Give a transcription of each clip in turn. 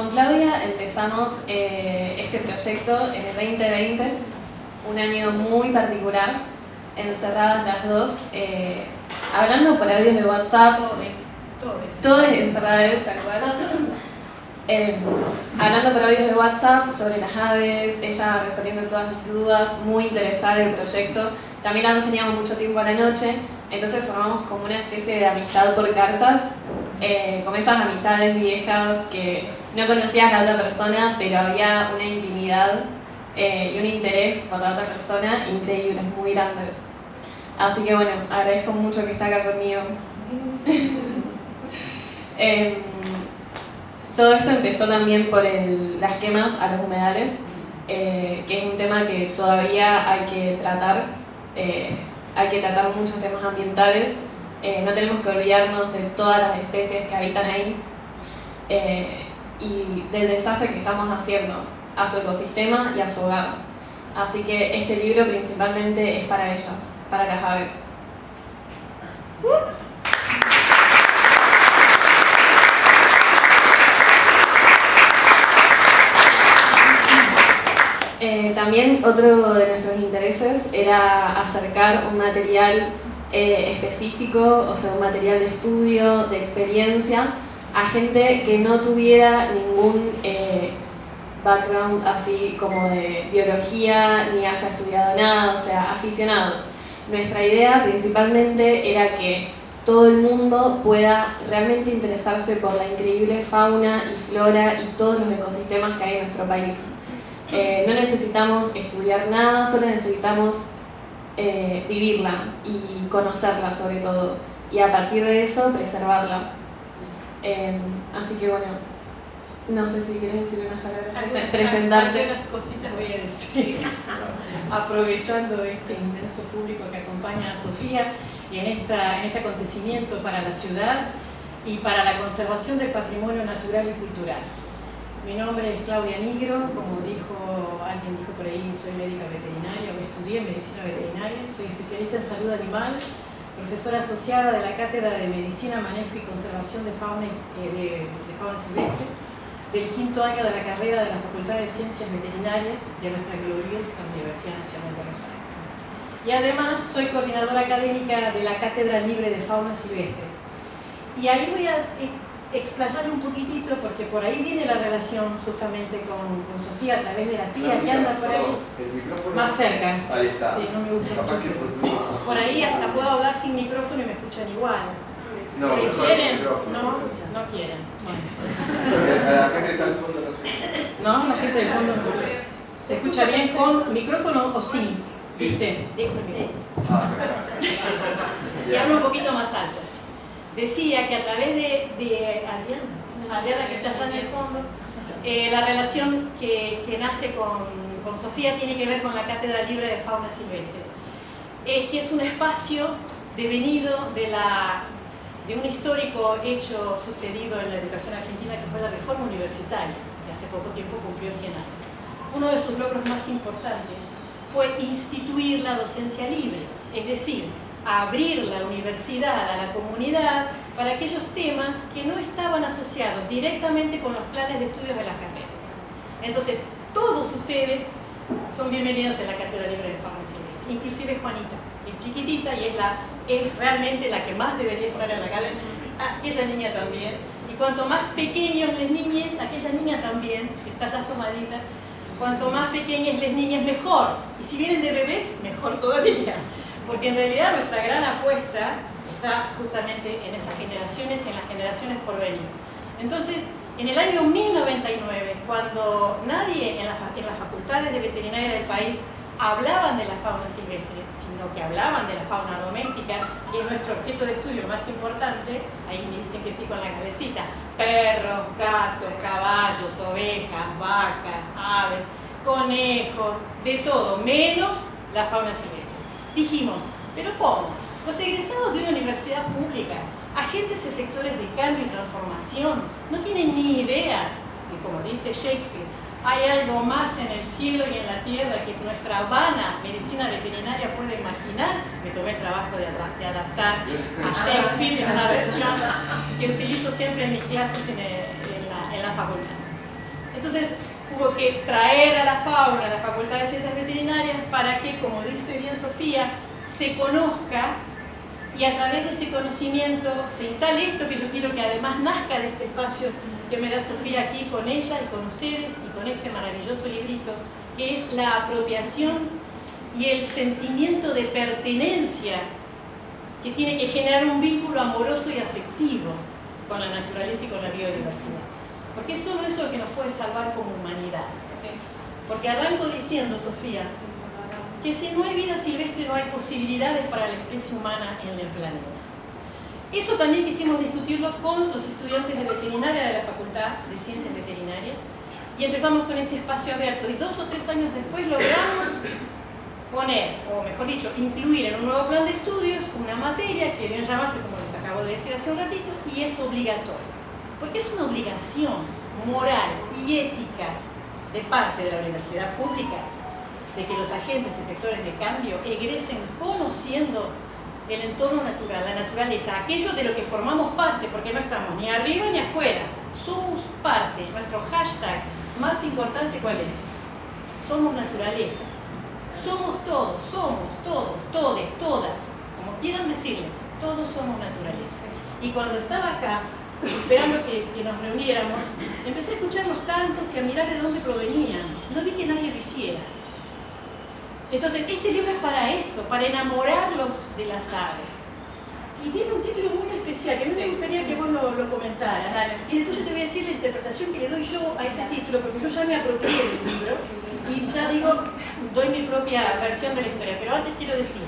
con Claudia empezamos eh, este proyecto en el 2020, un año muy particular, encerradas las dos, eh, hablando por audios de WhatsApp. Todos, todos. encerradas, tal eh, hablando por audios de WhatsApp sobre las aves, ella resolviendo todas mis dudas, muy interesada en el proyecto. También ambos teníamos mucho tiempo a la noche, entonces formamos como una especie de amistad por cartas, eh, como esas amistades viejas que no conocías a la otra persona, pero había una intimidad eh, y un interés por la otra persona increíbles, muy grandes. Así que bueno, agradezco mucho que está acá conmigo. Em, todo esto empezó también por las quemas a los humedales, eh, que es un tema que todavía hay que tratar. Eh, hay que tratar muchos temas ambientales. no tenemos que olvidarnos de todas las especies que habitan ahí y del desastre que estamos haciendo a su ecosistema y a su hogar. Así que este libro principalmente es para ellas, para las aves. Eh, también otro de nuestros intereses era acercar un material eh, específico, o sea, un material de estudio, de experiencia, a gente que no tuviera ningún eh, background así como de biología, ni haya estudiado nada, o sea, aficionados. Nuestra idea principalmente era que todo el mundo pueda realmente interesarse por la increíble fauna y flora y todos los ecosistemas que hay en nuestro país. Eh, no necesitamos estudiar nada, solo necesitamos eh, vivirla y conocerla sobre todo, y a partir de eso preservarla. Eh, así que bueno, no sé si quieres decir unas palabras, presentarte. Unas cositas voy a decir, aprovechando este inmenso público que acompaña a Sofía y en, esta, en este acontecimiento para la ciudad y para la conservación del patrimonio natural y cultural. Mi nombre es Claudia Nigro, como dijo alguien dijo por ahí, soy médica veterinaria, estudié medicina veterinaria, soy especialista en salud animal, profesora asociada de la Cátedra de Medicina, Manejo y Conservación de Fauna, eh, de, de fauna Silvestre del quinto año de la carrera de la Facultad de Ciencias Veterinarias de nuestra gloriosa Universidad Nacional de Aires. Y además soy coordinadora académica de la Cátedra Libre de Fauna Silvestre. Y ahí voy a explayarle un poquitito porque por ahí viene la relación justamente con, con Sofía a través de la tía que anda por ahí. Más cerca. Ahí está. Sí, no me gusta. Por ahí hasta puedo hablar sin micrófono y me escuchan igual. No, si quieren, no, no quieren. Bueno. La gente está al fondo no sé. No, la gente del fondo no escucha. ¿Se escucha bien con micrófono o sin? ¿Viste? Dejo el micrófono. Ah, y hablo un poquito más alto. Decía que a través de, de Adriana, Adriana que está allá en el fondo, eh, la relación que, que nace con, con, Sofía tiene que ver con la Cátedra Libre de Fauna Silvestre, eh, que es un espacio devenido de un histórico hecho sucedido en la educación argentina que fue la reforma universitaria, que hace poco tiempo cumplió 100 años. Uno de sus logros más importantes fue instituir la docencia libre, es decir, abrir la universidad a la comunidad para aquellos temas que no estaban asociados directamente con los planes de estudios de las carreras. Entonces, todos ustedes son bienvenidos en la Cátedra Libre de Farmacia, inclusive Juanita, es chiquitita y es la es realmente la que más debería estar en la calle, aquella niña también. Y cuanto más pequeños les niñes, aquella niña también, que está ya asomadita, cuanto más pequeñas les niñas, mejor. Y si vienen de bebés, mejor todavía. Porque en realidad nuestra gran apuesta está justamente en esas generaciones y en las generaciones por venir. Entonces, en el año 1099, cuando nadie en, en las facultades de veterinaria del país hablaban de la fauna silvestre, sino que hablaban de la fauna doméstica, que es nuestro objeto de estudio más importante, ahí me dicen que sí con la cabecita, perros, gatos, caballos, ovejas, vacas, aves, conejos, de todo, menos la fauna silvestre. Dijimos, ¿pero cómo? Los egresados de una universidad pública, agentes efectores de cambio y transformación, no tienen ni idea, y como dice Shakespeare, hay algo más en el cielo y en la tierra que nuestra vana medicina veterinaria puede imaginar. Me tomé el trabajo de, adaptar a Shakespeare en una versión que utilizo siempre en mis clases en, la, facultad. Entonces hubo que traer a la fauna a la Facultad de Ciencias Veterinarias para que, como dice bien Sofía, se conozca y a través de ese conocimiento se instale esto que yo quiero que además nazca de este espacio que me da Sofía aquí con ella y con ustedes y con este maravilloso librito, que es la apropiación y el sentimiento de pertenencia que tiene que generar un vínculo amoroso y afectivo con la naturaleza y con la biodiversidad. Porque es solo eso lo que nos puede salvar como humanidad. Porque arranco diciendo, Sofía, que si no hay vida silvestre no hay posibilidades para la especie humana en el planeta. Eso también quisimos discutirlo con los estudiantes de veterinaria de la Facultad de Ciencias Veterinarias y empezamos con este espacio abierto y dos o tres años después logramos poner, o mejor dicho, incluir en un nuevo plan de estudios una materia que deben llamarse, como les acabo de decir hace un ratito, y es obligatoria. Porque es una obligación moral y ética de parte de la universidad pública de que los agentes efectores de cambio egresen conociendo el entorno natural, la naturaleza, aquello de lo que formamos parte, porque no estamos ni arriba ni afuera, somos parte. Nuestro hashtag más importante, ¿cuál es? Somos naturaleza. Somos todos, somos todos, todes, todas, como quieran decirle, todos somos naturaleza. Y cuando estaba acá, esperando que, nos reuniéramos, empecé a escuchar los cantos y a mirar de dónde provenían. No vi que nadie lo hiciera. Entonces, este libro es para eso, para enamorarlos de las aves. Y tiene un título muy especial, que a mí me gustaría que vos lo, lo comentaras. Y después yo te voy a decir la interpretación que le doy yo a ese título, porque yo ya me apropié del libro y ya digo, doy mi propia versión de la historia. Pero antes quiero decir,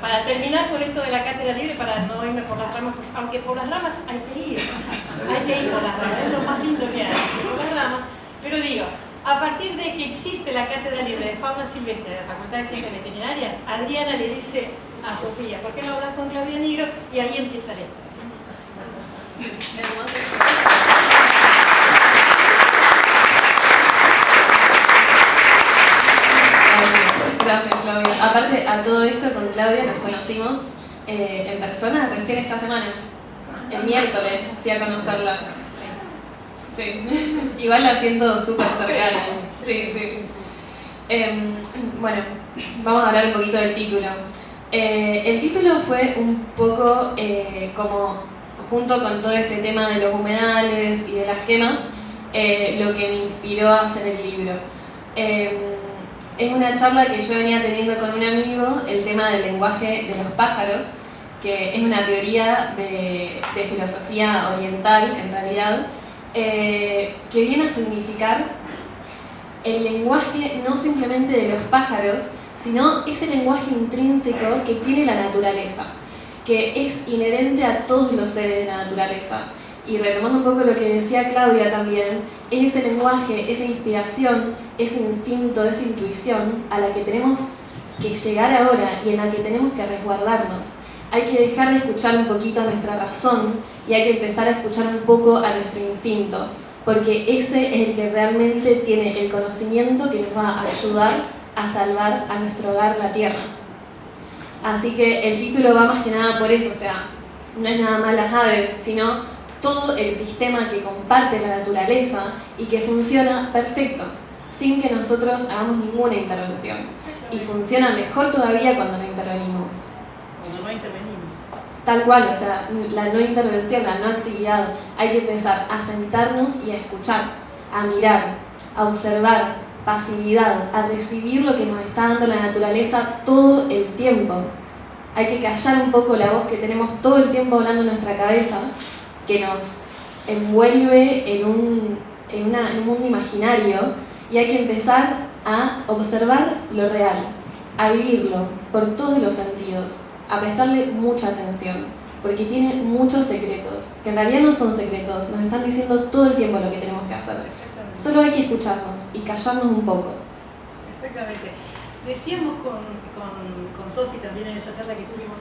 para terminar con esto de la cátedra libre, para no irme por las ramas, aunque por las ramas hay que ir, hay que ir por las ramas, es lo más lindo que hay, por las ramas. Pero digo, a partir de que existe la cátedra libre de fauna silvestre de la Facultad de Ciencias Veterinarias, Adriana le dice a Sofía, ¿por qué no hablas con Claudia Negro? Y ahí empieza la historia. Gracias, Claudia. Aparte, a todo esto con Claudia nos conocimos eh, en persona recién esta semana. El miércoles fui a conocerla. Sí. Igual la siento súper cercana. Sí, sí. Em, bueno, vamos a hablar un poquito del título. Eh, el título fue un poco eh, como, junto con todo este tema de los humedales y de las quemas, lo que me inspiró a hacer el libro. Em, es una charla que yo venía teniendo con un amigo, el tema del lenguaje de los pájaros, que es una teoría de, filosofía oriental, en realidad, eh, que viene a significar el lenguaje no simplemente de los pájaros, sino ese lenguaje intrínseco que tiene la naturaleza, que es inherente a todos los seres de la naturaleza y retomando un poco lo que decía Claudia también, es ese lenguaje, esa inspiración, ese instinto, esa intuición a la que tenemos que llegar ahora y en la que tenemos que resguardarnos. Hay que dejar de escuchar un poquito a nuestra razón y hay que empezar a escuchar un poco a nuestro instinto, porque ese es el que realmente tiene el conocimiento que nos va a ayudar a salvar a nuestro hogar, la tierra. Así que el título va más que nada por eso, o sea, no es nada más las aves, sino todo el sistema que comparte la naturaleza y que funciona perfecto, sin que nosotros hagamos ninguna intervención. Y funciona mejor todavía cuando no intervenimos. Intervenimos. Tal cual, o sea, la no intervención, la no actividad, hay que empezar a sentarnos y a escuchar, a mirar, a observar, pasividad, a recibir lo que nos está dando la naturaleza todo el tiempo. Hay que callar un poco la voz que tenemos todo el tiempo hablando en nuestra cabeza que nos envuelve en un, en, un mundo imaginario y hay que empezar a observar lo real, a vivirlo por todos los sentidos, a prestarle mucha atención, porque tiene muchos secretos, que en realidad no son secretos, nos están diciendo todo el tiempo lo que tenemos que hacer. Solo hay que escucharnos y callarnos un poco. Exactamente. Decíamos con, con, con Sofi también en esa charla que tuvimos,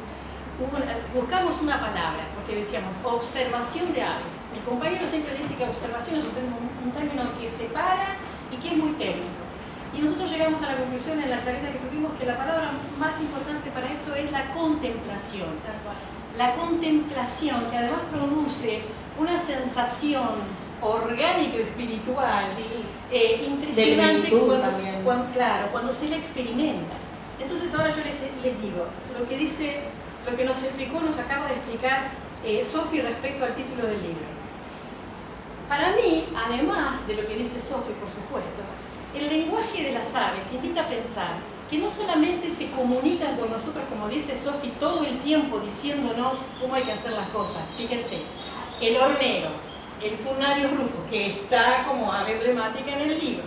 buscamos una palabra, porque decíamos observación de aves. Mi compañero siempre dice que observación es un término, que separa y que es muy técnico. Y nosotros llegamos a la conclusión en la charla que tuvimos que la palabra más importante para esto es la contemplación. La contemplación que además produce una sensación orgánico espiritual eh, impresionante cuando, claro, cuando se la experimenta. Entonces ahora yo les, les, digo, lo que dice, lo que nos explicó, nos acaba de explicar eh, Sofi respecto al título del libro. Para mí, además de lo que dice Sofi, por supuesto, el lenguaje de las aves invita a pensar que no solamente se comunican con nosotros, como dice Sofi, todo el tiempo diciéndonos cómo hay que hacer las cosas. Fíjense, el hornero, el Funario Rufo, que está como ave emblemática en el libro.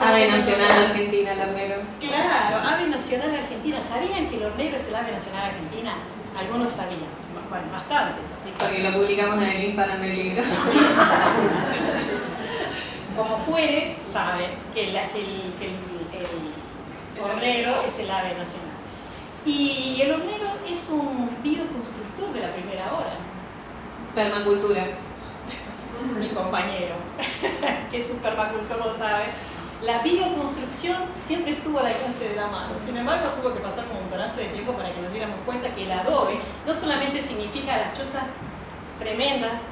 ave nacional argentina, el hornero. Claro, ave nacional argentina. ¿Sabían que el hornero es el ave nacional argentina? Algunos sabían, bueno, bastante. Porque lo publicamos en el Instagram del libro. como fuere, saben que, el, hornero es el ave nacional. Y el hornero es un bioconstructor de la primera hora. Permacultura mi compañero, que es un permacultor, lo sabe, la bioconstrucción siempre estuvo al alcance de la mano. Sin embargo, tuvo que pasar un montonazo de tiempo para que nos diéramos cuenta que el adobe no solamente significa las chozas tremendas,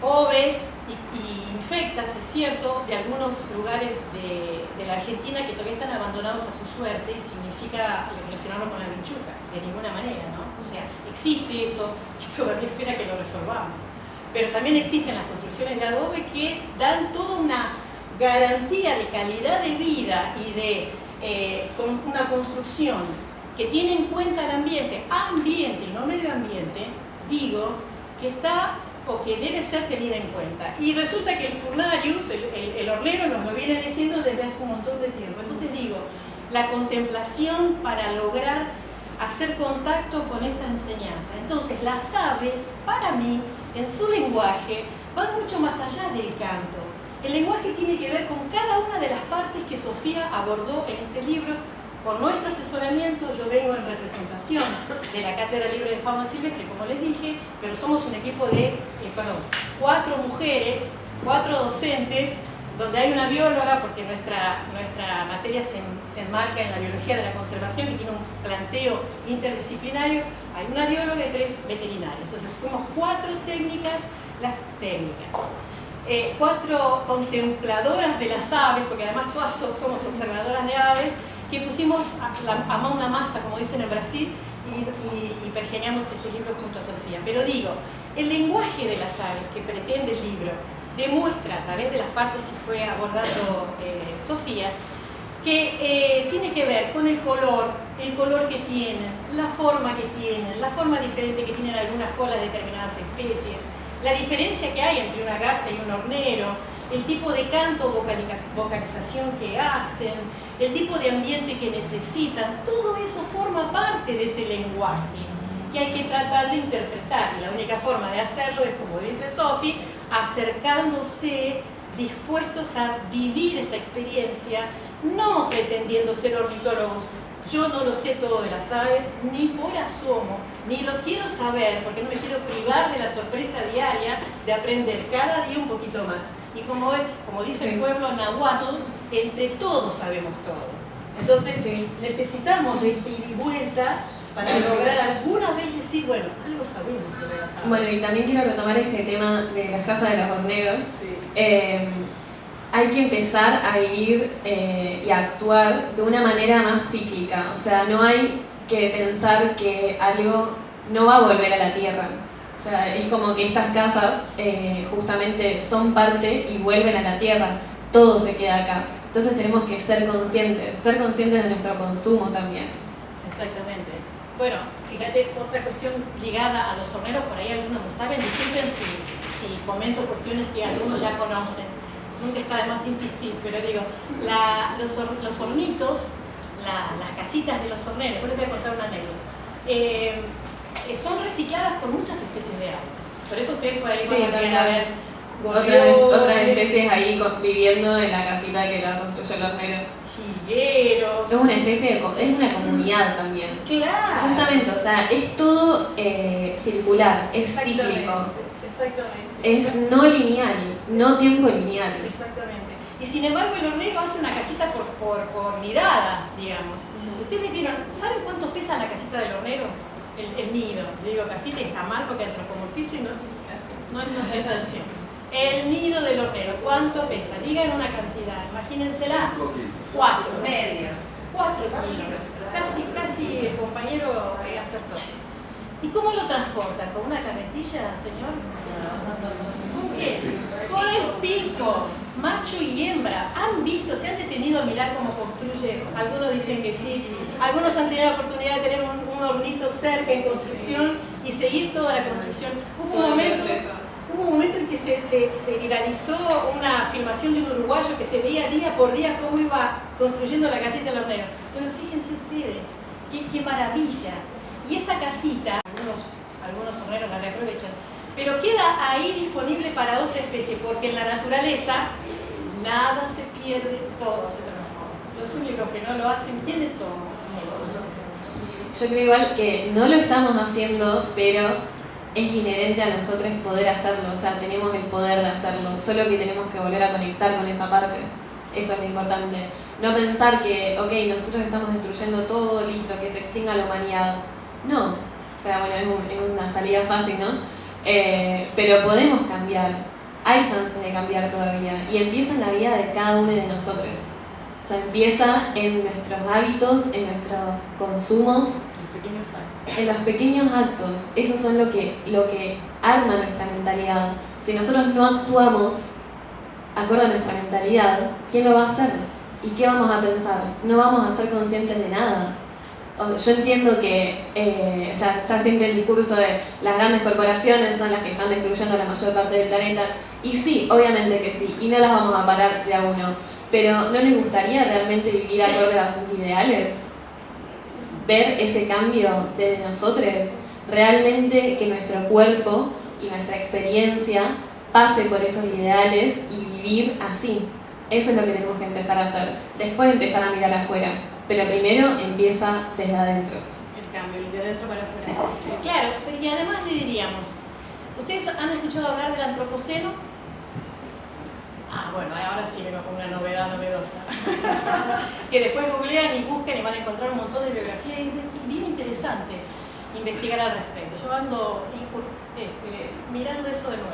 pobres y, infectas, es cierto, de algunos lugares de, la Argentina que todavía están abandonados a su suerte y significa relacionarlo con la vinchuca, de ninguna manera, ¿no? O sea, existe eso y todavía espera que lo resolvamos pero también existen las construcciones de adobe que dan toda una garantía de calidad de vida y de eh, una construcción que tiene en cuenta el ambiente, ambiente y no medio ambiente, digo, que está o que debe ser tenida en cuenta. Y resulta que el furnarius, el, hornero, nos lo viene diciendo desde hace un montón de tiempo. Entonces digo, la contemplación para lograr hacer contacto con esa enseñanza. Entonces las aves, para mí, en su lenguaje, van mucho más allá del canto. El lenguaje tiene que ver con cada una de las partes que Sofía abordó en este libro. Con nuestro asesoramiento, yo vengo en representación de la Cátedra Libre de Fauna Silvestre, como les dije, pero somos un equipo de, eh, cuatro mujeres, cuatro docentes, donde hay una bióloga, porque nuestra, nuestra materia se, se, enmarca en la biología de la conservación y tiene un planteo interdisciplinario, hay una bióloga y tres veterinarios. Entonces fuimos cuatro técnicas, las técnicas, eh, cuatro contempladoras de las aves, porque además todas somos observadoras de aves, que pusimos a, a una masa, como dicen en Brasil, y, y, y pergeñamos este libro junto a Sofía. Pero digo, el lenguaje de las aves que pretende el libro, demuestra a través de las partes que fue abordando eh, Sofía, que eh, tiene que ver con el color, el color que tienen, la forma que tienen, la forma diferente que tienen algunas colas de determinadas especies, la diferencia que hay entre una garza y un hornero, el tipo de canto vocalización que hacen, el tipo de ambiente que necesitan, todo eso forma parte de ese lenguaje que hay que tratar de interpretar. Y la única forma de hacerlo es, como dice Sofi, acercándose, dispuestos a vivir esa experiencia, no pretendiendo ser ornitólogos. Yo no lo sé todo de las aves, ni por asomo, ni lo quiero saber, porque no me quiero privar de la sorpresa diaria de aprender cada día un poquito más. Y como es, como dice el pueblo nahuatl, entre todos sabemos todo. Entonces necesitamos de esta y vuelta para lograr alguna vez decir, bueno, algo sabemos sobre las aves. Bueno, y también quiero retomar este tema de las casas de los horneros. Eh, hay que empezar a vivir eh, y a actuar de una manera más cíclica. O sea, no hay que pensar que algo no va a volver a la tierra. O sea, es como que estas casas eh, justamente son parte y vuelven a la tierra. Todo se queda acá. Entonces tenemos que ser conscientes, ser conscientes de nuestro consumo también. Exactamente. Bueno, fíjate, otra cuestión ligada a los horneros, por ahí algunos lo saben, disculpen si, si comento cuestiones que algunos ya conocen, nunca está de más insistir, pero digo, los, hornitos, las casitas de los horneros, les voy a contar una anécdota, eh, eh, son recicladas por muchas especies de aves, por eso ustedes sí, van a ver otras, especies ahí viviendo en la casita que la construyó el hornero. Chigueros. Es una especie de, es una comunidad también. Claro. Justamente, o sea, es todo eh, circular, es cíclico. Exactamente. Es no lineal, no tiempo lineal. Exactamente. Y sin embargo el hornero hace una casita por, por, por mirada, digamos. Ustedes vieron, ¿saben cuánto pesa la casita del hornero? El, el nido. Yo digo casita está mal porque es antropomorfizo y no, no, es atención. El nido del hornero, ¿cuánto pesa? Digan una cantidad, imagínensela. Cinco kilos. Cuatro. Medios. Cuatro kilos. Casi, casi el compañero eh, acertó. ¿Y cómo lo transporta? ¿Con una carretilla, señor? ¿Con qué? Con el pico, macho y hembra. ¿Han visto, se han detenido a mirar cómo construye? Algunos dicen que sí. Algunos han tenido la oportunidad de tener un, un hornito cerca en construcción y seguir toda la construcción. Hubo un momento, hubo un momento en que se, se- se viralizó una filmación de un uruguayo que se veía día por día cómo iba construyendo la casita del hornero. Bueno, fíjense ustedes, qué, qué maravilla. Y esa casita, algunos, algunos la reaprovechan, pero queda ahí disponible para otra especie, porque en la naturaleza nada se pierde, todo se transforma. Los únicos que no lo hacen, ¿quiénes somos? Yo creo igual que no lo estamos haciendo, pero es inherente a nosotros poder hacerlo, o sea, tenemos el poder de hacerlo, solo que tenemos que volver a conectar con esa parte. Eso es lo importante. No pensar que, ok, nosotros estamos destruyendo todo, listo, que se extinga la humanidad. No. O sea, bueno, es, un- es una salida fácil, ¿no? Eh, pero podemos cambiar. Hay chances de cambiar todavía. Y empieza en la vida de cada uno de nosotros. O sea, empieza en nuestros hábitos, en nuestros consumos, Pequeños actos. en los pequeños actos. Esos son lo que, lo que arma nuestra mentalidad. Si nosotros no actuamos acorde a nuestra mentalidad, ¿quién lo va a hacer? ¿Y qué vamos a pensar? No vamos a ser conscientes de nada. Yo entiendo que eh, o sea, está siempre el discurso de las grandes corporaciones son las que están destruyendo la mayor parte del planeta. Y sí, obviamente que sí, y no las vamos a parar de a uno. Pero ¿no les gustaría realmente vivir acorde a sus ideales? Ver ese cambio de nosotros, realmente que nuestro cuerpo y nuestra experiencia pase por esos ideales y vivir así. Eso es lo que tenemos que empezar a hacer. Después empezar a mirar afuera, pero primero empieza desde adentro. El cambio, de adentro para afuera. Claro, y además le diríamos, ¿ustedes han escuchado hablar del antropoceno? Ah, bueno, ahora sí vengo con una novedad novedosa. que después googlean y buscan y van a encontrar un montón de biografía y bien interesante investigar al respecto. Yo ando incur- este, mirando eso de nuevo.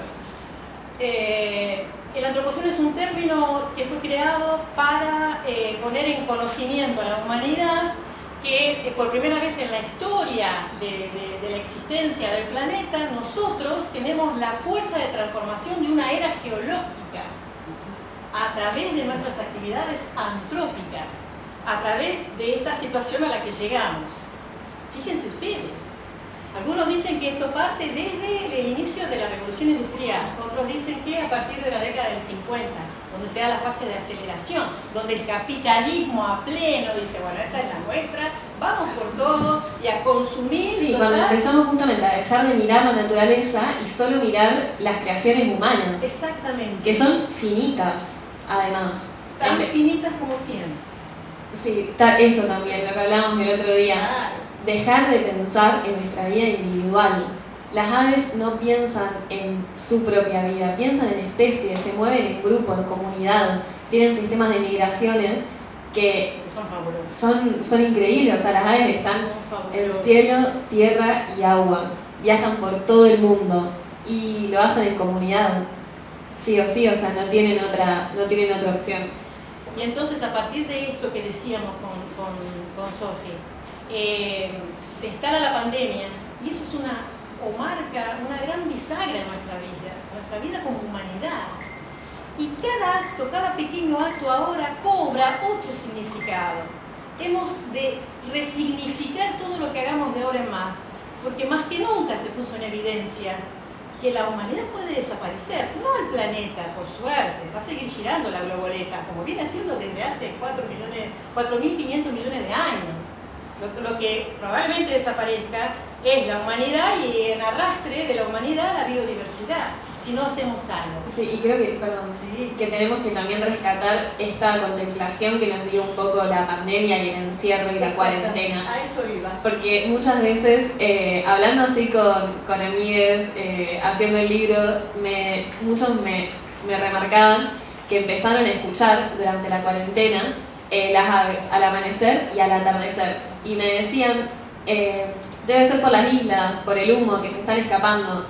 Eh, el antropoceno es un término que fue creado para eh, poner en conocimiento a la humanidad que eh, por primera vez en la historia de, de- la existencia del planeta nosotros tenemos la fuerza de transformación de una era geológica a través de nuestras actividades antrópicas, a través de esta situación a la que llegamos. Fíjense ustedes, algunos dicen que esto parte desde el inicio de la revolución industrial, otros dicen que a partir de la década del 50, donde se da la fase de aceleración, donde el capitalismo a pleno dice, bueno, esta es la nuestra, vamos por todo y a consumir. Sí, total. cuando empezamos justamente a dejar de mirar la naturaleza y solo mirar las creaciones humanas, Exactamente. que son finitas, además. Tan En- finitas como quién. Sí, eso también, lo que hablábamos el otro día. Claro. Dejar de pensar en nuestra vida individual. Las aves no piensan en su propia vida, piensan en especies, se mueven en grupo, en comunidad, tienen sistemas de migraciones que son fabulosos. son, son increíbles. O sea, las aves están en cielo, tierra y agua. Viajan por todo el mundo y lo hacen en comunidad. Sí o sí, o sea, no tienen otra, no tienen otra opción. Y entonces a partir de esto que decíamos con, con, con Sofi, eh, se instala la pandemia y eso es una, o marca una gran bisagra en nuestra vida, nuestra vida como humanidad. Y cada acto, cada pequeño acto ahora cobra otro significado. Hemos de resignificar todo lo que hagamos de ahora en más, porque más que nunca se puso en evidencia que la humanidad puede desaparecer, no el planeta, por suerte, va a seguir girando la globoleta, como viene haciendo desde hace 4 millones, 4.500 millones de años. Lo, lo que probablemente desaparezca es la humanidad y en arrastre de la humanidad la biodiversidad, si no hacemos algo. Sí, y creo que, perdón, que tenemos que también rescatar esta contemplación que nos dio un poco la pandemia y el encierro y la cuarentena. A eso iba. Porque muchas veces, eh, hablando así con, con amigues, eh, haciendo el libro, me, muchos me, me remarcaban que empezaron a escuchar durante la cuarentena eh, las aves al amanecer y al atardecer. Y me decían, eh, debe ser por las islas, por el humo que se están escapando.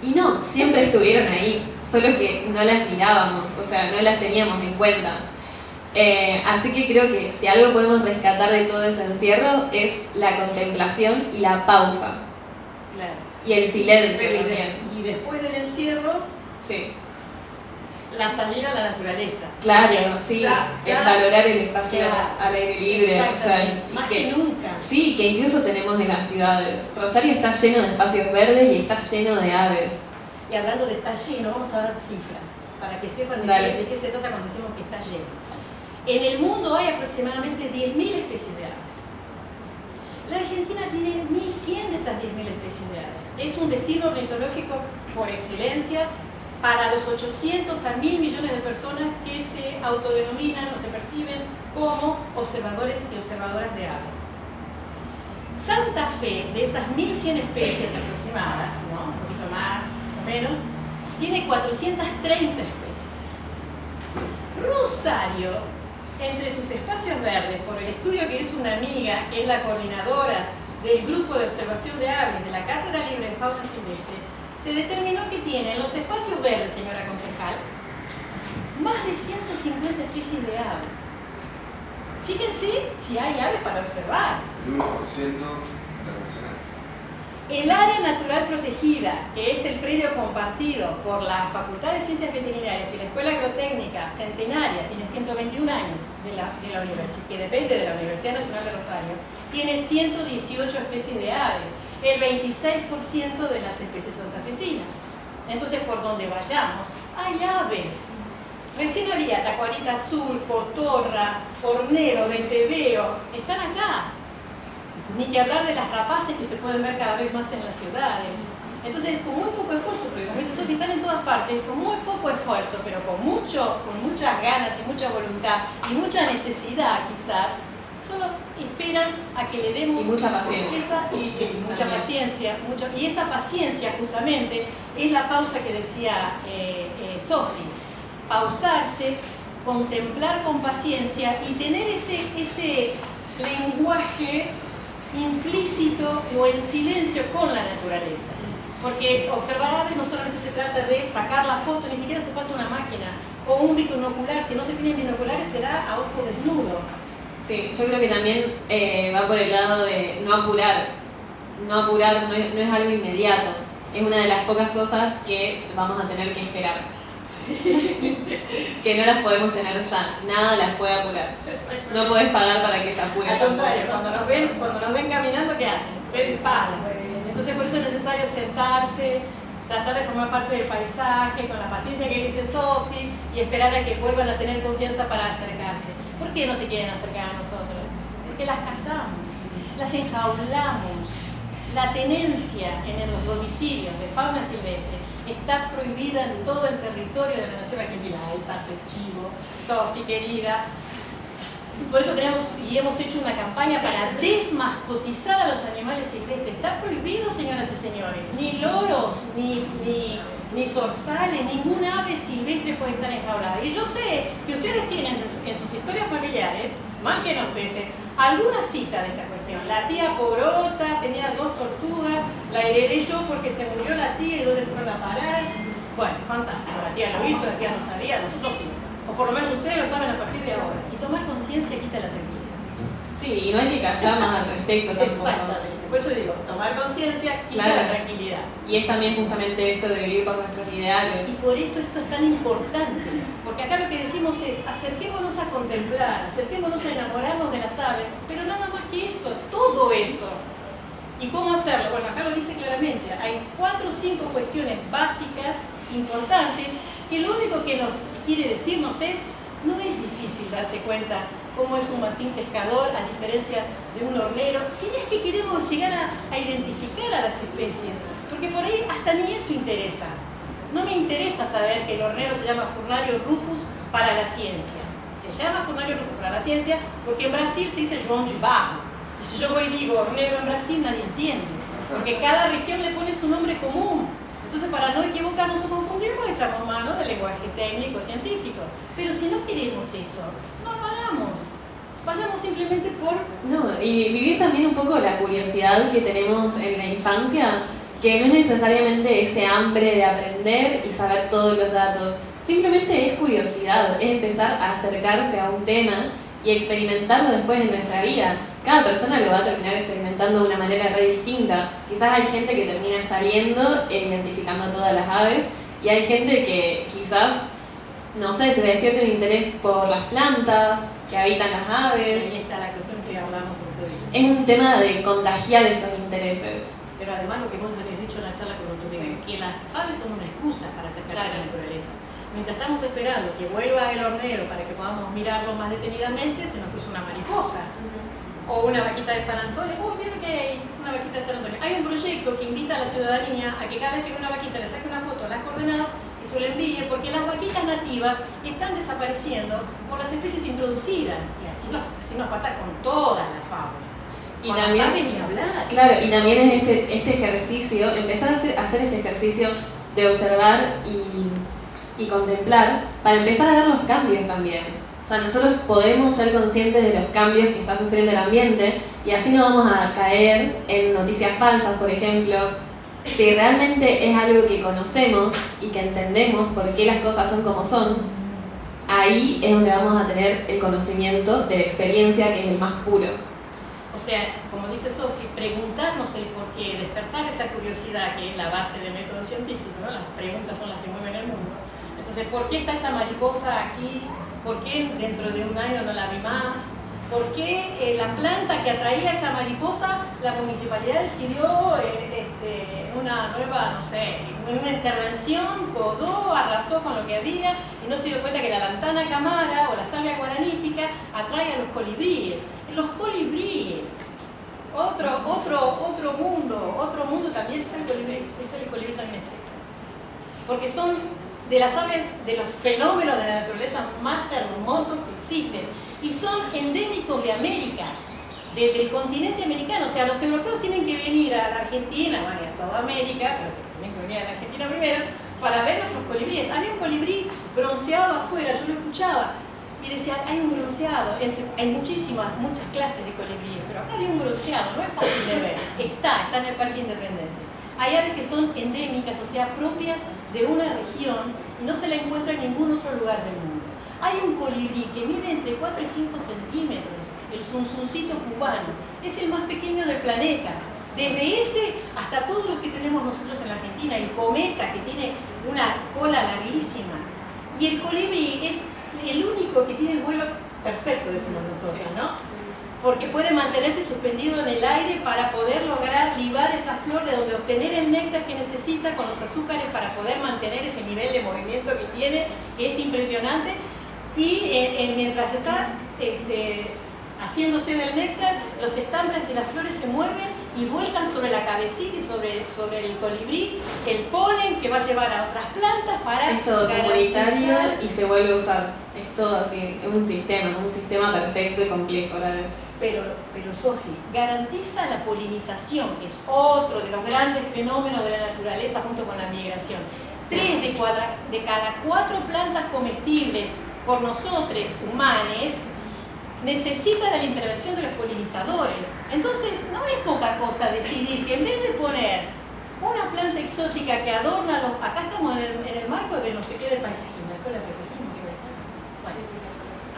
Y no, siempre estuvieron ahí. Solo que no las mirábamos, o sea, no las teníamos en cuenta. Eh, así que creo que si algo podemos rescatar de todo ese encierro es la contemplación y la pausa. Y el silencio también. Y después del encierro, sí. La salida a la naturaleza. Claro, sí, es valorar el espacio al aire libre. Más que, nunca. Sí, que incluso tenemos en las ciudades. Rosario está lleno de espacios verdes y está lleno de aves. Y hablando de está lleno, vamos a dar cifras, para que sepan de qué se trata cuando decimos que está lleno. En el mundo hay aproximadamente 10.000 especies de aves. La Argentina tiene 1.100 de esas 10.000 especies de aves. Es un destino ornitológico por excelencia para los 800 a 1.000 millones de personas que se autodenominan o se perciben como observadores y observadoras de aves. Santa Fe, de esas 1.100 especies aproximadas, ¿no? un poquito más o menos, tiene 430 especies. Rosario entre sus espacios verdes, por el estudio que hizo una amiga, que es la coordinadora del grupo de observación de aves de la Cátedra Libre de Fauna Silvestre, se determinó que tiene en los espacios verdes, señora concejal, más de 150 especies de aves. Fíjense si hay aves para observar. El 1% internacional. El área natural protegida, que es el predio compartido por la Facultad de Ciencias Veterinarias y la Escuela Agrotécnica Centenaria, tiene 121 años de la, de la universidad, que depende de la Universidad Nacional de Rosario, tiene 118 especies de aves, el 26% de las especies santafesinas. Entonces, por donde vayamos, hay aves. Recién había tacuarita azul, cotorra, hornero, venteveo, están acá ni que hablar de las rapaces que se pueden ver cada vez más en las ciudades. Entonces, con muy poco esfuerzo, porque como dice Sofía, están en todas partes, con muy poco esfuerzo, pero con, mucho, con muchas ganas y mucha voluntad y mucha necesidad quizás, solo esperan a que le demos mucha paciencia. Esa, y, mucha paciencia. y esa paciencia justamente es la pausa que decía eh, eh, Sofi. Pausarse, contemplar con paciencia y tener ese, ese lenguaje implícito o en silencio con la naturaleza. Porque observar aves no solamente se trata de sacar la foto, ni siquiera hace falta una máquina o un binocular. Si no se tienen binoculares será a ojo desnudo. Sí, yo creo que también eh, va por el lado de no apurar. No apurar no es, no es algo inmediato. Es una de las pocas cosas que vamos a tener que esperar. que no las podemos tener ya, nada las puede apurar. No puedes pagar para que se apure. Al contrario, cuando nos ven, cuando nos ven caminando, ¿qué hacen? Se disparan. Entonces por eso es necesario sentarse, tratar de formar parte del paisaje, con la paciencia que dice Sofi, y esperar a que vuelvan a tener confianza para acercarse. ¿Por qué no se quieren acercar a nosotros? Porque las cazamos, las enjaulamos. La tenencia en los domicilios de fauna silvestre está prohibida en todo el territorio de la nación argentina. Ay, paso el chivo, Sofi querida. Por eso tenemos y hemos hecho una campaña para desmascotizar a los animales silvestres. Está prohibido, señoras y señores. Ni loros, ni, ni, ni zorzales, ningún ave silvestre puede estar enjaulada. Y yo sé que ustedes tienen en sus historias familiares, más que nos pese, alguna cita de esta cuestión. La tía Porota tenía dos tortugas, la heredé yo porque se murió la tía y dónde fueron a parar. Bueno, fantástico, la tía lo hizo, la tía no sabía, nosotros sí. O por lo menos ustedes lo saben a partir de ahora. Y tomar conciencia quita la tranquilidad. Sí, y no hay que callar más al respecto tampoco. Exactamente. Por eso digo, tomar conciencia quita la tranquilidad. Y es también justamente esto de vivir con nuestros ideales. Y por esto esto es tan importante. Porque acá lo que decimos es, acerquémonos a contemplar, acerquémonos a enamorarnos de las aves, pero nada más que eso, todo eso. ¿Y cómo hacerlo? Bueno, acá lo dice claramente, hay cuatro o cinco cuestiones básicas, importantes, que lo único que nos quiere decirnos es, no es difícil darse cuenta cómo es un martín pescador a diferencia de un hornero, si es que queremos llegar a, identificar a las especies, porque por ahí hasta ni eso interesa. No me interesa saber que el hornero se llama Furnario rufus para la ciencia. Se llama Furnario rufus para la ciencia porque en Brasil se dice João de Barro. Y si yo voy y digo hornero en Brasil, nadie entiende. Porque cada región le pone su nombre común. Entonces, para no equivocarnos o confundirnos, echamos mano del lenguaje técnico, científico. Pero si no queremos eso, no lo hagamos. Vayamos simplemente por... No, y vivir también un poco la curiosidad que tenemos en la infancia que no es necesariamente ese hambre de aprender y saber todos los datos, simplemente es curiosidad, es empezar a acercarse a un tema y experimentarlo después en nuestra vida. Cada persona lo va a terminar experimentando de una manera re distinta. Quizás hay gente que termina saliendo e identificando todas las aves y hay gente que quizás, no sé, se despierta un interés por las plantas que habitan las aves. Ahí está la cuestión que hablamos otro día. Es un tema de contagiar esos intereses. Pero además lo que vos habías dicho en la charla con Otto Sí. que las aves son una excusa para acercarse a la naturaleza. Mientras estamos esperando que vuelva el hornero para que podamos mirarlo más detenidamente, se nos cruza una mariposa o una vaquita de San Antonio. Uy, miren que hay una vaquita de San Antonio. Hay un proyecto que invita a la ciudadanía a que cada vez que ve una vaquita le saque una foto a las coordenadas y se lo envíe, porque las vaquitas nativas están desapareciendo por las especies introducidas. Y así nos, así nos pasa con toda la fauna. Y también- ni hablar. Claro, y también es este, este ejercicio, empezar a a hacer este ejercicio de observar y, y contemplar para empezar a ver los cambios también. O sea, nosotros podemos ser conscientes de los cambios que está sufriendo el ambiente y así no vamos a caer en noticias falsas, por ejemplo. Si realmente es algo que conocemos y que entendemos por qué las cosas son como son, ahí es donde vamos a tener el conocimiento de la experiencia que es el más puro. O sea, como dice Sofi, preguntarnos el por qué, despertar esa curiosidad que es la base del método científico, ¿no? Las preguntas son las que mueven el mundo. Entonces, ¿por qué está esa mariposa aquí? ¿Por qué dentro de un año no la vi más? ¿Por qué eh, la planta que atraía a esa mariposa, la municipalidad decidió eh, este, una nueva, no sé, una intervención, podó, arrasó con lo que había y no se dio cuenta que la lantana camara o la salvia guaranítica atrae a los colibríes? Los colibríes, otro, otro, otro mundo, otro mundo también está el colibrí, está el colibrí también. Porque son de las aves, de los fenómenos de la naturaleza más hermosos que existen y son endémicos de América, de- del continente americano. O sea, los europeos tienen que venir a la Argentina, bueno, a toda América, pero tienen que venir a la Argentina primero, para ver nuestros colibríes. Había un colibrí bronceado afuera, yo lo escuchaba, y decía, hay un bronceado, hay muchísimas, muchas clases de colibríes, pero acá había un bronceado, no es fácil de ver, está, está en el Parque Independencia. Hay aves que son endémicas, o sea, propias de una región y no se la encuentra en ningún otro lugar del mundo. Hay un colibrí que mide entre 4 y 5 centímetros, el zunzuncito cubano, es el más pequeño del planeta. Desde ese hasta todos los que tenemos nosotros en la Argentina, el cometa que tiene una cola larguísima. Y el colibrí es el único que tiene el vuelo perfecto, decimos nosotros, ¿no? porque puede mantenerse suspendido en el aire para poder lograr libar esa flor de donde obtener el néctar que necesita con los azúcares para poder mantener ese nivel de movimiento que tiene, que es impresionante. Y eh, eh, mientras está este, haciéndose del néctar, los estambres de las flores se mueven y vuelcan sobre la cabecita y sobre, sobre el colibrí el polen que va a llevar a otras plantas para Es todo comunitario y se vuelve a usar. Es todo así, es un sistema, un sistema perfecto y complejo a la vez. Pero, pero Sofi, garantiza la polinización, que es otro de los grandes fenómenos de la naturaleza junto con la migración. Tres de, cuadra- de cada cuatro plantas comestibles por nosotros, humanos, necesitan de la intervención de los polinizadores. Entonces, no es poca cosa decidir que en vez de poner una planta exótica que adorna los... Acá estamos en el, marco de no sé qué del paisajismo, la de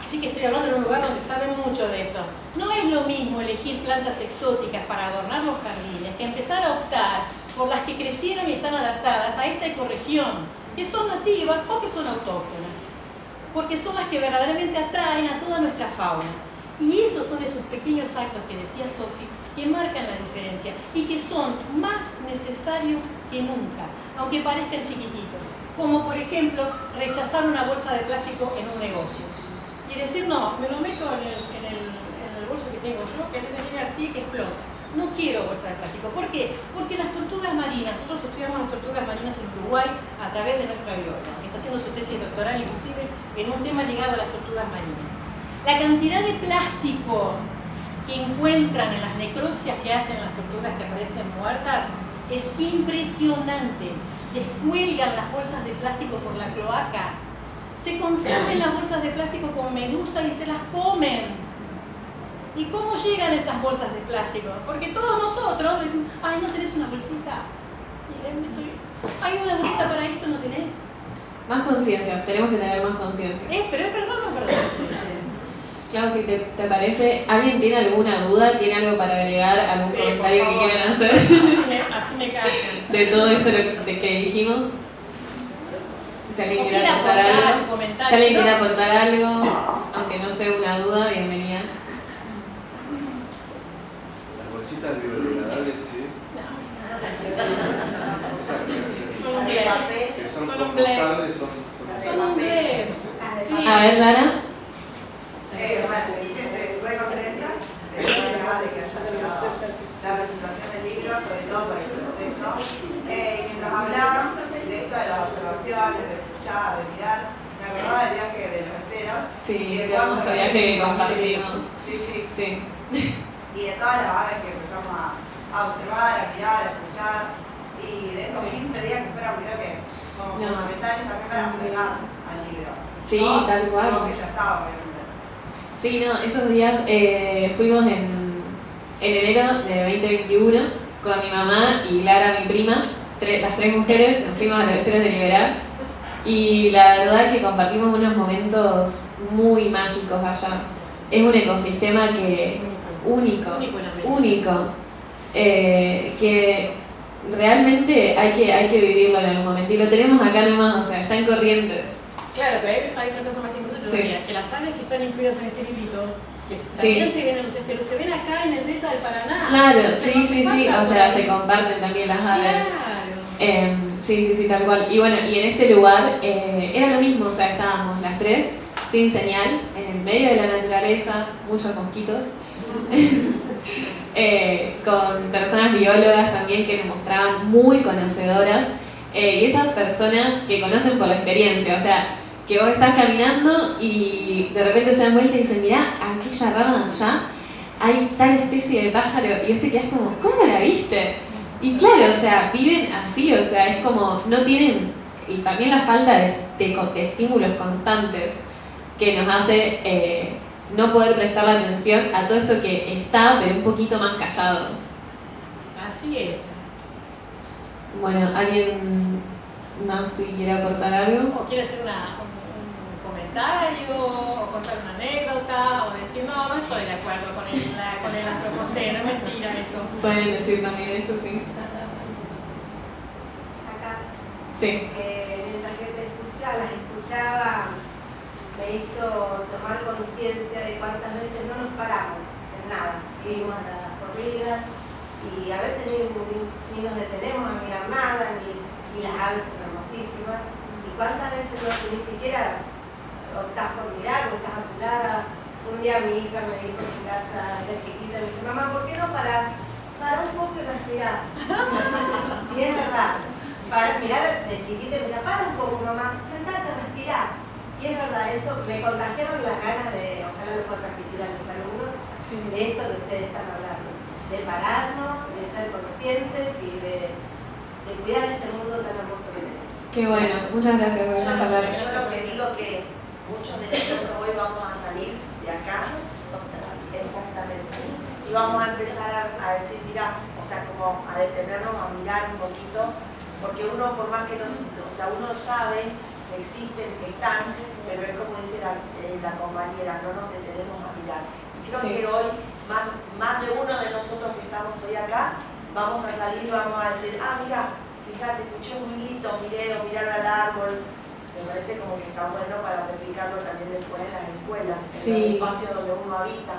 Así que estoy hablando en un lugar donde saben mucho de esto. No es lo mismo elegir plantas exóticas para adornar los jardines que empezar a optar por las que crecieron y están adaptadas a esta ecorregión, que son nativas o que son autóctonas, porque son las que verdaderamente atraen a toda nuestra fauna. Y esos son esos pequeños actos que decía Sofi que marcan la diferencia y que son más necesarios que nunca, aunque parezcan chiquititos. Como por ejemplo rechazar una bolsa de plástico en un negocio y decir, no, me lo meto en el, en el, bolso que tengo yo, que a veces viene así, que explota. No quiero bolsa de plástico. ¿Por qué? Porque las tortugas marinas, nosotros estudiamos las tortugas marinas en Uruguay a través de nuestra bióloga, que está haciendo su tesis doctoral inclusive en un tema ligado a las tortugas marinas. La cantidad de plástico que encuentran en las necropsias que hacen las tortugas que aparecen muertas es impresionante. Les cuelgan las bolsas de plástico por la cloaca se confunden las bolsas de plástico con medusa y se las comen. ¿Y cómo llegan esas bolsas de plástico? Porque todos nosotros decimos, ay, ¿no tenés una bolsita? Hay una bolsita para esto, ¿no tenés? Más conciencia, tenemos que tener más conciencia. ¿Es? ¿Pero es verdad o no es verdad? Claro, si te, te, parece, ¿alguien tiene alguna duda? ¿Tiene algo para agregar? ¿Algún Sí, comentario que quieran hacer Así me, así me callan. de todo esto lo- de que dijimos? Si alguien quiere aportar aportar, algo. Si comentar. alguien si no- quiere aportar algo, aunque no sea una duda, bienvenida. Bolsitas biodegradables, sí. Esas que- Son un blef. que son compostables, son, son Son un blef. Sí. A ver, Lara. Eh, bueno, estoy re contenta de que haya la presentación del libro, sobre todo por el proceso. Eh, y mientras hablaban de esto de las observaciones, de escuchar, de mirar, me acordaba del viaje de los esteros. Sí, y de cuando viaje que compartimos. Sí, sí. Sí. Y de todas las aves que empezamos a, a observar, a mirar, a escuchar. Y de esos Sí. 15 días que fueron, creo que, como No. fundamentales también para acercarnos al libro. Sí, ¿No? tal cual. Como que ya estaba, obviamente. Sí, no, esos días eh, fuimos en, en enero de 2021 con mi mamá y Lara, mi prima, las tres mujeres, nos fuimos a los esteros de Liberar y la verdad que compartimos unos momentos muy mágicos allá. Es un ecosistema que único, Único eh, que realmente hay que, hay que vivirlo en algún momento y lo tenemos acá nomás, o sea, está en Corrientes. Claro, pero hay, hay otra cosa más importante Sí. todavía, que las aves que están incluidas en este librito, que también Sí. se ven en los esteros, se ven acá en el delta del Paraná. Claro, sí, no sí, sí, o sea, se comparten también las aves. Claro. Eh, sí, sí, sí, tal cual. Y bueno, y en este lugar eh, era lo mismo, o sea, estábamos las tres sin señal, en el medio de la naturaleza, muchos mosquitos, eh, con personas biólogas también que nos mostraban muy conocedoras, eh, y esas personas que conocen por la experiencia, o sea, que vos estás caminando y de repente se dan vuelta y dicen, mirá, aquella rama allá hay tal especie de pájaro, y vos te quedás como, ¿cómo la viste? Y claro, o sea, viven así, o sea, es como, no tienen, y también la falta de, de estímulos constantes que nos hace eh, no poder prestar la atención a todo esto que está, pero un poquito más callado. Así es. Bueno, ¿alguien más si quiere aportar algo? O quiere hacer una, un, un comentario, o contar una anécdota, o decir, no, no estoy de acuerdo con el, la- con el antropoceno, es mentira eso. Pueden decir también eso, sí. Acá, Sí, eh, mientras que te escuchaba, las escuchaba, me hizo tomar conciencia de cuántas veces no nos paramos en nada. Vivimos las corridas y a veces ni, ni- nos detenemos a mirar nada, ni, y las aves son hermosísimas. Y cuántas veces no, ni siquiera optás por mirar, o estás apurada. Un día mi hija me dijo en mi casa, la chiquita, me dice, mamá, ¿por qué no parás? Para un poco y respirar. y es verdad. Para mirar de chiquita me decía, para un poco mamá, sentate a respirar. Y es verdad, eso me contagiaron las ganas de, ojalá lo pueda transmitir a mis alumnos, de esto que ustedes están hablando. De pararnos, de ser conscientes y de, de cuidar este mundo tan hermoso que tenemos. qué bueno. Muchas gracias por Yo lo, yo lo que digo que muchos de nosotros hoy vamos a salir de acá, exactamente, y vamos a empezar a, a decir, mira, o sea, como a detenernos, a mirar un poquito, porque uno por más que no, o sea, uno sabe existen, que están, pero es como dice la, eh, la compañera, no nos detenemos a mirar. Y creo Sí. que hoy, más, más de uno de nosotros que estamos hoy acá, vamos a salir y vamos a decir, ah, mira, fíjate, escuché un grito, miré o mirar al árbol. Me parece como que está bueno para replicarlo también después en las escuelas, en Sí. los espacios donde uno habita.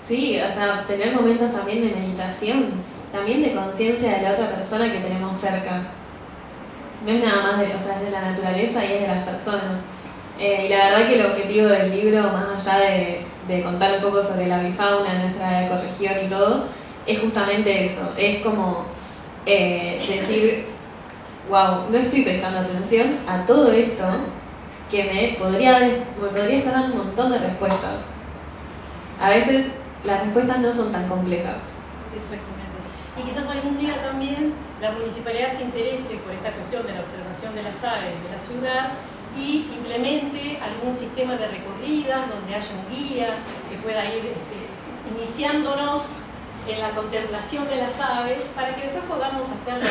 Sí, o sea, tener momentos también de meditación, también de conciencia de la otra persona que tenemos cerca. No es nada más de, o sea, es de la naturaleza y es de las personas. Eh, y la verdad que el objetivo del libro, más allá de, de contar un poco sobre la bifauna nuestra ecorregión y todo, es justamente eso. Es como eh, decir, wow, no estoy prestando atención a todo esto que me podría, me podría estar dando un montón de respuestas. A veces las respuestas no son tan complejas. Exactamente. Y quizás algún día también la municipalidad se interese por esta cuestión de la observación de las aves de la ciudad y implemente algún sistema de recorridas donde haya un guía que pueda ir este, iniciándonos en la contemplación de las aves para que después podamos hacerlo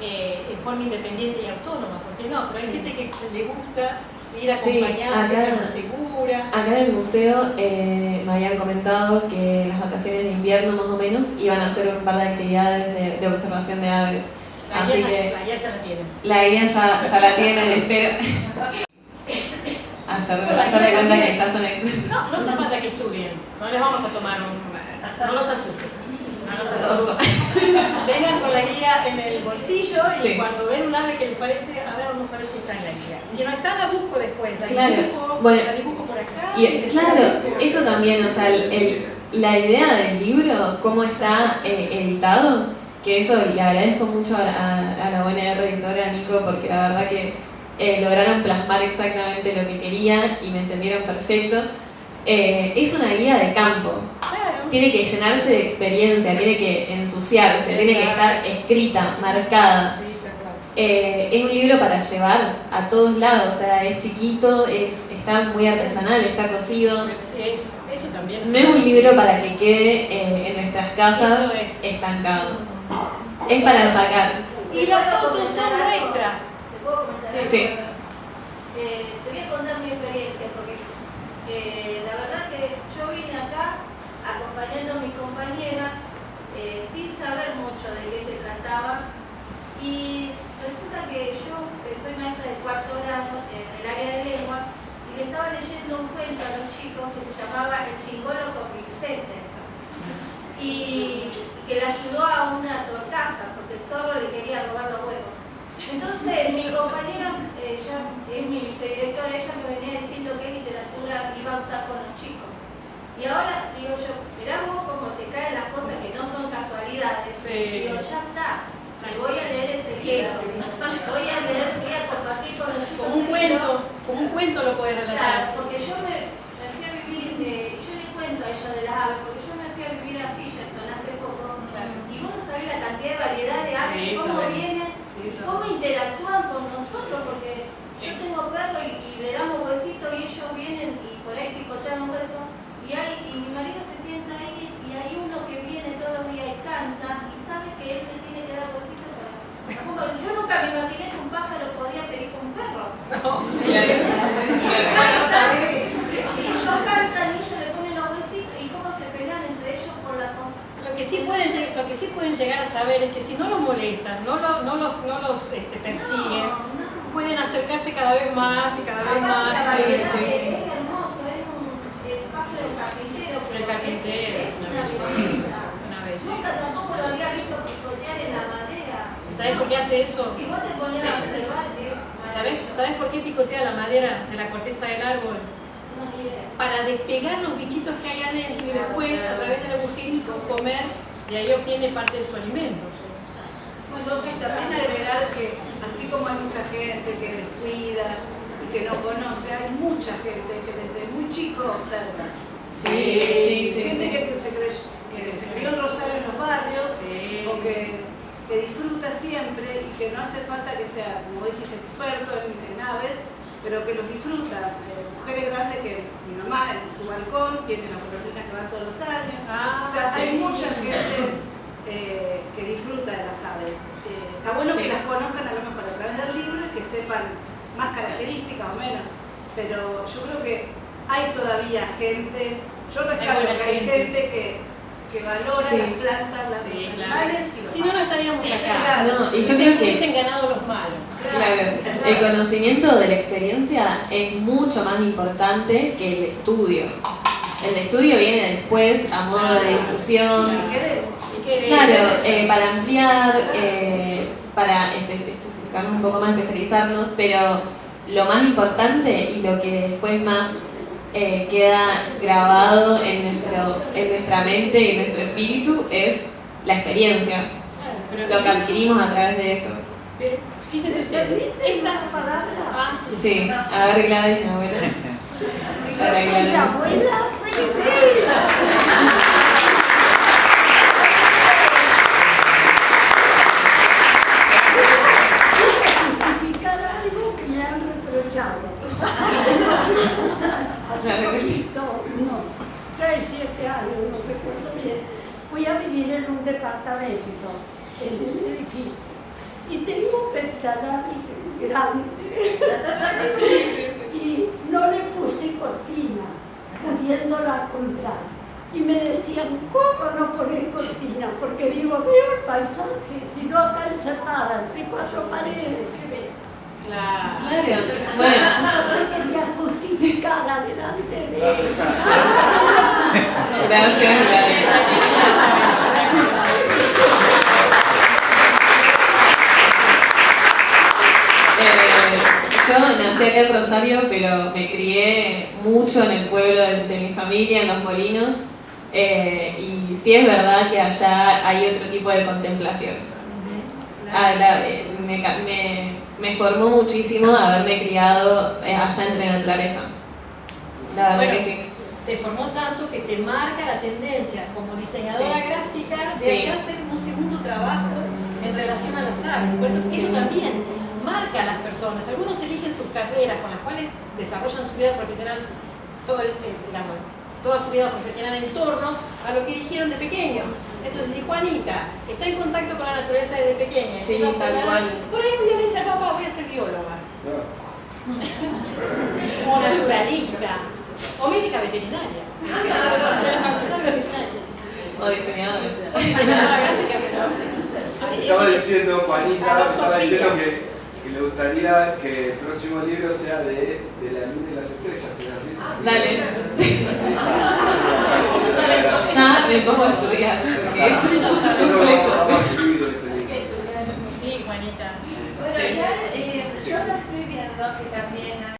eh, en forma independiente y autónoma, ¿por qué no? Pero hay gente que le gusta ir acompañada, Sí, acá- segura. Acá en el museo eh, me habían comentado que las vacaciones de invierno más o menos iban a hacer un par de actividades de, de observación de aves. La Así guía, ya, que la guía ya la tienen. la idea ya, ya la tienen, espero. Hacer, hacer de cuenta que ya son expertos. No, no hace falta que estudien, no les vamos a tomar un... no los asustes. Vengan con la guía en el bolsillo y Sí. cuando ven un ave que les parece, a ver, vamos a ver si está en la guía. Si no está, la busco después, la Claro, dibujo, bueno, la dibujo por acá. Y claro, eso también, o sea, el- el- la idea del libro, cómo está eh, editado, que eso le agradezco mucho a, a- a la buena editora Nico, porque la verdad que eh, lograron plasmar exactamente lo que quería y me entendieron perfecto. Eh, es una guía de campo. Tiene que llenarse de experiencia, tiene que ensuciarse, tiene que estar escrita, marcada. Sí. Eh, es un libro para llevar a todos lados, o sea, es chiquito, es, está muy artesanal, está cosido. Sí, eso, eso también. No es un libro para que quede eh, en nuestras casas es. estancado. Es para sacar. Y las fotos son nuestras. ¿Te puedo comentar Sí. algo? Sí. Eh, te voy a contar mi experiencia, porque eh, la verdad que yo vine acá acompañando a mi compañera eh, sin saber mucho de qué se trataba y resulta que yo soy maestra de cuarto grado en el área de lengua y le estaba leyendo un cuento a los chicos que se llamaba El chingolo con Vicente y que le ayudó a una torcaza porque el zorro le quería robar los huevos. Entonces mi compañera, ella es mi vicedirectora, ella me venía diciendo qué literatura iba a usar con los chicos. Y ahora digo yo, mirá vos cómo te caen las cosas que no son casualidades. Sí. Digo, ya está, me voy a leer ese libro. Voy a leer, voy a compartir con los chicos. Como un cuento, como un cuento lo puedes Claro, relatar. porque yo me, me fui a vivir, eh, yo le cuento a ella de las aves, porque yo me fui a vivir a Fisherton hace poco. Claro. Y vos no sabés la cantidad de variedad de aves, Sí, cómo vienen, y cómo interactúan con nosotros, porque yo tengo perro y, y le damos huesitos y ellos vienen y por ahí picotean los huesos. Y, hay, y mi marido se sienta ahí y hay uno que viene todos los días y canta y sabe que él le tiene que dar huesitos para... Yo nunca me imaginé que un pájaro podía pedir con un perro. Y ellos cantan, y ellos cantan y ellos le ponen los huesitos y cómo se pelean entre ellos por la comida. Lo que, sí pueden, lleg- lo que sí pueden llegar a saber es que si no los molestan, no, lo- no los, no los este, persiguen, No, no. pueden acercarse cada vez más y cada vez más. sí, sí. es hermoso, es un espacio del es, una belleza. belleza. Es una Nunca tampoco lo había visto picotear en la madera. ¿Y ¿Sabes por qué hace eso? Si vos te pones a observar, es ¿Sabes. ¿Sabes por qué picotea la madera de la corteza del árbol? Para despegar los bichitos que hay adentro y después, a través del agujerito, comer y ahí obtiene parte de su alimento. Sofi, también agregar que así como hay mucha gente que descuida y que no conoce, hay mucha gente que desde muy chico observa. Sí, Eh, sí, sí, Gente sí. Que, se crey- que se crió en Rosario en los barrios Sí. o que, que disfruta siempre y que no hace falta que sea, como dijiste, experto en, en aves, pero que los disfruta. Eh, mujeres grandes que mi mamá en su balcón tiene las golondrinas que van todos los años. Ah, O sea, sí, hay mucha gente eh, que disfruta de las aves. Eh, está bueno que las conozcan a lo mejor a través del libro y que sepan más características o menos. Pero yo creo que hay todavía gente, yo rescato que hay gente. gente que, que valora Sí. las plantas, las Sí, claro. Si no, no estaríamos acá. No, y yo creo que Hubiesen ganado los malos. Claro, el conocimiento de la experiencia es mucho más importante que el estudio. El estudio viene después a modo de difusión. Si querés, Si querés. Claro, eh, para ampliar, eh, para espe- especificarnos un poco más, especializarnos, pero lo más importante y lo que después más eh, queda grabado en, nuestro, en nuestra mente y en nuestro espíritu es la experiencia, Pero lo que adquirimos a través de eso. Pero fíjense ustedes, esta palabra? Ah, sí. Sí, a ver Gladys, mi abuela. Yo soy la abuela, sí. justificar algo que me han reprochado. Hace poquito, no, seis, siete años, no en un edificio. y tenía un ventanal grande y no le puse cortina, pudiéndola comprar. Y me decían, ¿cómo no poner cortina? Porque digo, veo el paisaje, si no acá encerrada entre cuatro paredes, ¿qué ves? Claro. Claro. Bueno, Entonces quería justificar adelante de ella. gracias, Gladys. Eh, yo nací acá en Rosario, pero me crié mucho en el pueblo de, de mi familia, en Los Molinos. Eh, y sí es verdad que allá hay otro tipo de contemplación. Ah, la- eh, me, ca- me- me formó muchísimo haberme criado allá entre naturaleza. La verdad Bueno, que sí. te formó tanto que te marca la tendencia como diseñadora Sí. gráfica de Sí. hacer un segundo trabajo en relación a las aves. Por eso eso también marca a las personas. Algunos eligen sus carreras con las cuales desarrollan su vida profesional, todo el- eh, digamos, toda su vida profesional en torno a lo que eligieron de pequeños. Entonces, si Juanita está en contacto con la naturaleza desde pequeña, Sí, tal observar, cual. por ahí un día le dice al papá, voy a ser bióloga, No. o naturalista, o médica veterinaria. O diseñadores. O diseñadora gráfica, Estaba diciendo, Juanita, estaba diciendo que, y le gustaría que el próximo libro sea de, de la luna y las estrellas, ¿es así? Dale. Nada cómo estudiar. Yo no voy. Sí, Juanita. Bueno, ya eh, yo lo estoy viendo que también